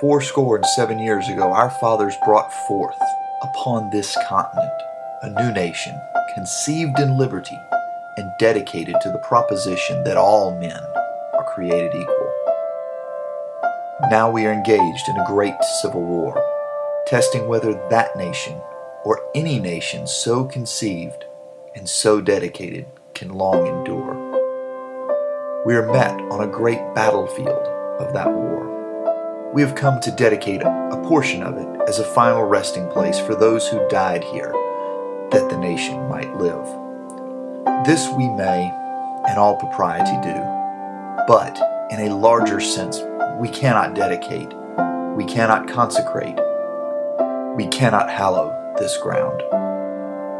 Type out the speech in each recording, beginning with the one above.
Fourscore and seven years ago, our fathers brought forth upon this continent a new nation, conceived in liberty and dedicated to the proposition that all men are created equal. Now we are engaged in a great civil war, testing whether that nation or any nation so conceived and so dedicated can long endure. We are met on a great battlefield of that war. We have come to dedicate a portion of it as a final resting place for those who died here, that the nation might live. This we may, in all propriety, do, but in a larger sense, we cannot dedicate, we cannot consecrate, we cannot hallow this ground.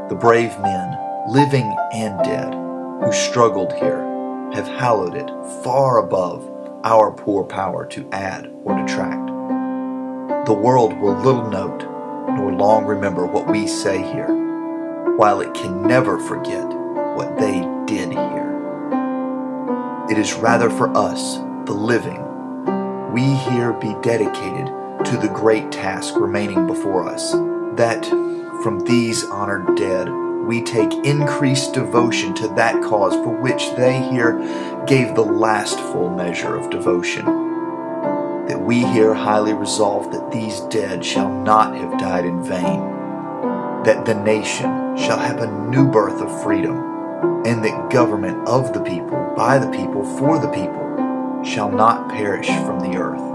The brave men, living and dead, who struggled here, have hallowed it far above our poor power to add or detract. The world will little note nor long remember what we say here, while it can never forget what they did here. It is rather for us, the living, we here be dedicated to the great task remaining before us, that from these honored dead we take increased devotion to that cause for which they here gave the last full measure of devotion. That we here highly resolve that these dead shall not have died in vain, that the nation shall have a new birth of freedom, and that government of the people, by the people, for the people, shall not perish from the earth